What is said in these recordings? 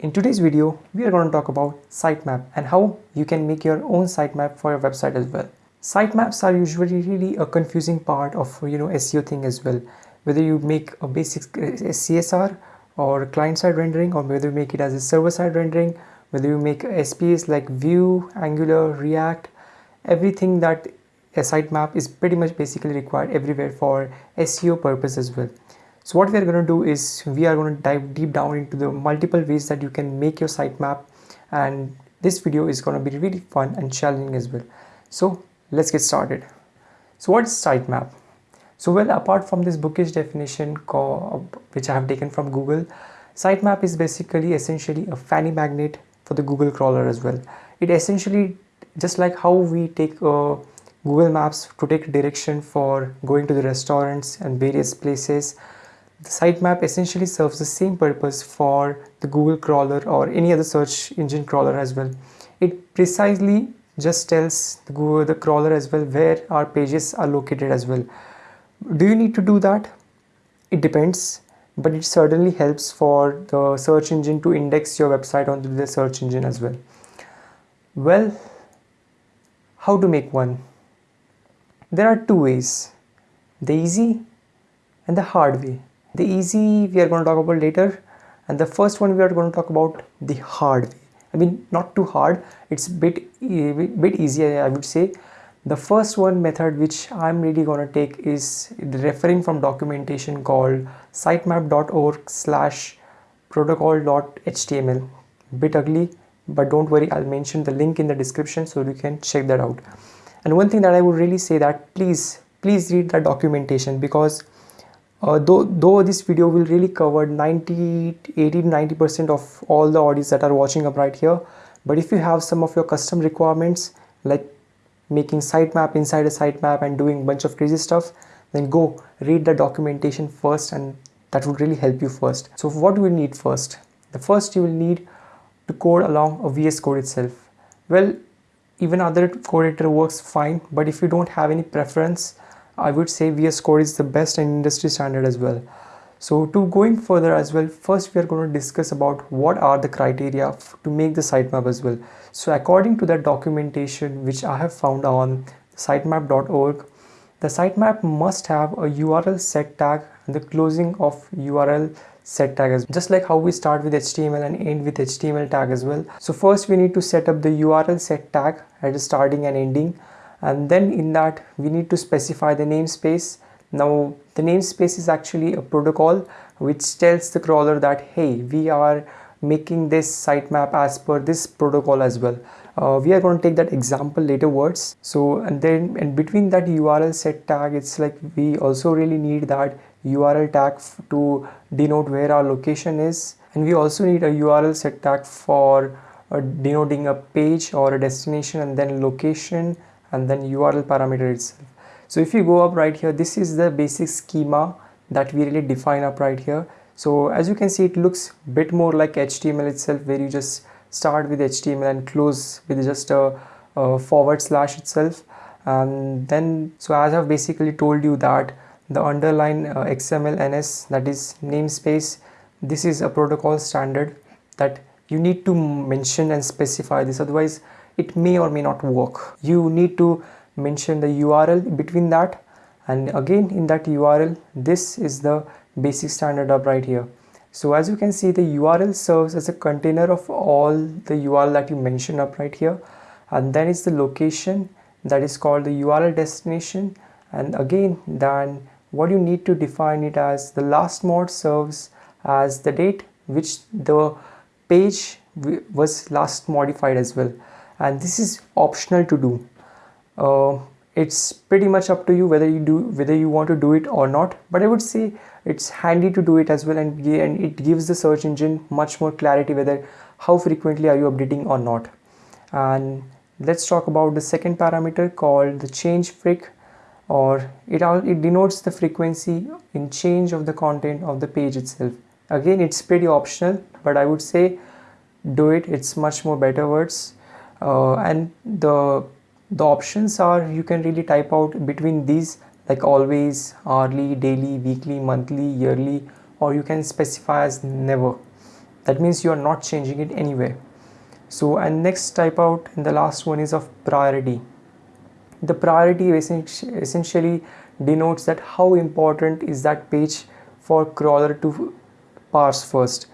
In today's video, we are going to talk about sitemap and how you can make your own sitemap for your website as well. Sitemaps are usually really a confusing part of you know SEO thing as well. Whether you make a basic uh, CSR or client-side rendering or whether you make it as a server-side rendering, whether you make SPS like Vue, Angular, React, everything that a sitemap is pretty much basically required everywhere for SEO purpose as well. So what we are going to do is we are going to dive deep down into the multiple ways that you can make your sitemap and this video is going to be really fun and challenging as well. So let's get started. So what is sitemap? So well apart from this bookish definition which I have taken from Google, sitemap is basically essentially a fanny magnet for the Google crawler as well. It essentially just like how we take uh, Google Maps to take direction for going to the restaurants and various places the sitemap essentially serves the same purpose for the Google crawler or any other search engine crawler as well. It precisely just tells the Google the crawler as well where our pages are located as well. Do you need to do that? It depends, but it certainly helps for the search engine to index your website onto the search engine as well. Well, how to make one? There are two ways, the easy and the hard way the easy we are going to talk about later. And the first one we are going to talk about the hard way. I mean not too hard. It's bit bit easier i would say. The first one method which i'm really going to take is referring from documentation called sitemap.org slash protocol.html bit ugly but don't worry i'll mention the link in the description so you can check that out. And one thing that i would really say that please please read the documentation because uh, though, though this video will really cover 90 80 90 percent of all the audience that are watching up right here. But if you have some of your custom requirements like making sitemap inside a sitemap and doing bunch of crazy stuff then go read the documentation first and that would really help you first. So what do we need first? The first you will need to code along a vs code itself. Well even other code editor works fine but if you don't have any preference I would say VS Code is the best industry standard as well. So to going further as well, first we are going to discuss about what are the criteria to make the sitemap as well. So according to that documentation which I have found on sitemap.org, the sitemap must have a URL set tag and the closing of URL set tag as well. just like how we start with HTML and end with HTML tag as well. So first we need to set up the URL set tag at the starting and ending and then in that we need to specify the namespace. Now the namespace is actually a protocol which tells the crawler that hey we are making this sitemap as per this protocol as well. Uh, we are going to take that example later words. So and then and between that url set tag it's like we also really need that url tag to denote where our location is. And we also need a url set tag for uh, denoting a page or a destination and then location and then URL parameter itself. So if you go up right here, this is the basic schema that we really define up right here. So as you can see, it looks bit more like HTML itself where you just start with HTML and close with just a, a forward slash itself. And then, so as I've basically told you that the underline uh, XML NS that is namespace, this is a protocol standard that you need to mention and specify this otherwise it may or may not work. You need to mention the url between that. And again in that url this is the basic standard up right here. So as you can see the url serves as a container of all the url that you mention up right here. And then is the location that is called the url destination. And again then what you need to define it as the lastmod serves as the date which the page was last modified as well and this is optional to do. Uh, it's pretty much up to you whether you do whether you want to do it or not. But i would say it's handy to do it as well and, and it gives the search engine much more clarity whether how frequently are you updating or not. And let's talk about the second parameter called the change freq or it all it denotes the frequency in change of the content of the page itself. Again it's pretty optional but i would say do it. It's much more better words uh, and the the options are you can really type out between these like always hourly daily weekly monthly yearly or you can specify as never. That means you are not changing it anywhere. So and next type out and the last one is of priority. The priority essentially denotes that how important is that page for crawler to parse first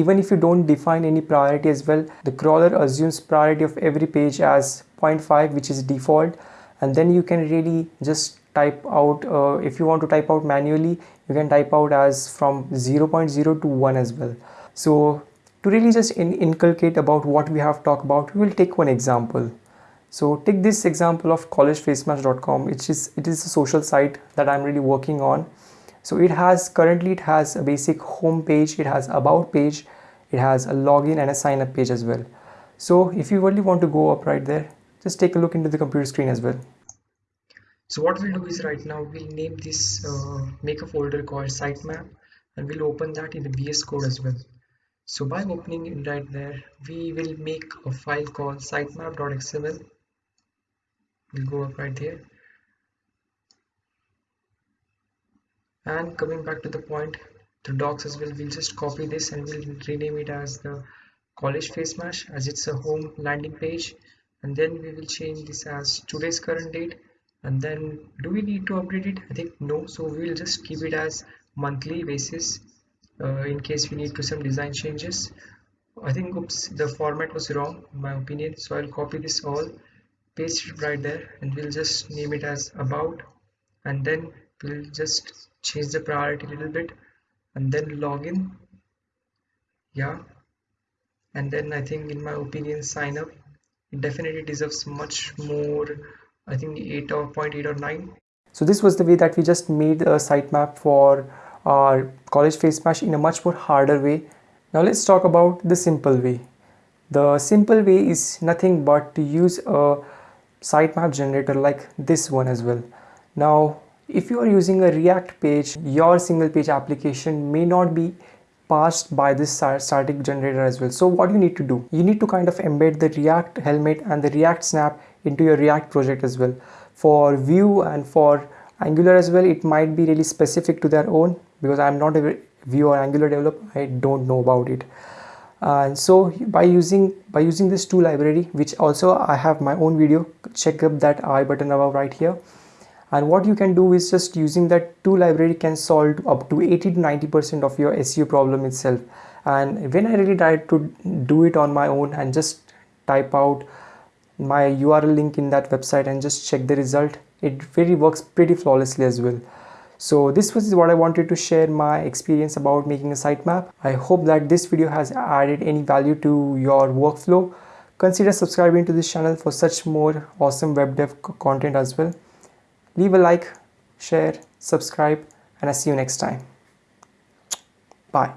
even if you don't define any priority as well the crawler assumes priority of every page as 0.5 which is default. And then you can really just type out uh, if you want to type out manually you can type out as from 0.0 to 1 as well. So to really just in inculcate about what we have talked about we will take one example. So take this example of collegefacemash.com which is it is a social site that i'm really working on so it has currently it has a basic home page it has about page it has a login and a sign up page as well. So if you really want to go up right there just take a look into the computer screen as well. So what we'll do is right now we'll name this uh, make a folder called sitemap and we'll open that in the vs code as well. So by opening it right there we will make a file called sitemap.xml we'll go up right here and coming back to the point the docs as well we'll just copy this and we'll rename it as the college face mash as it's a home landing page. And then we will change this as today's current date. And then do we need to update it? I think no. So we will just keep it as monthly basis uh, in case we need to some design changes. I think oops the format was wrong in my opinion. So i'll copy this all paste it right there and we'll just name it as about. And then we'll just change the priority a little bit and then login yeah. And then I think in my opinion sign up. It definitely deserves much more I think 8 or 0.8 or 9 so this was the way that we just made a sitemap for our college face mash in a much more harder way. Now let's talk about the simple way. The simple way is nothing but to use a sitemap generator like this one as well. Now if you are using a react page your single page application may not be passed by this static generator as well. So what you need to do you need to kind of embed the react helmet and the react snap into your react project as well. For vue and for angular as well it might be really specific to their own because i'm not a vue or angular developer. I don't know about it. And so by using by using this tool library which also i have my own video check up that i button above right here and what you can do is just using that tool library can solve up to 80 to 90 percent of your seo problem itself and when i really tried to do it on my own and just type out my url link in that website and just check the result it really works pretty flawlessly as well so this was what I wanted to share my experience about making a sitemap. I hope that this video has added any value to your workflow. Consider subscribing to this channel for such more awesome web dev content as well. Leave a like, share, subscribe and I'll see you next time. Bye.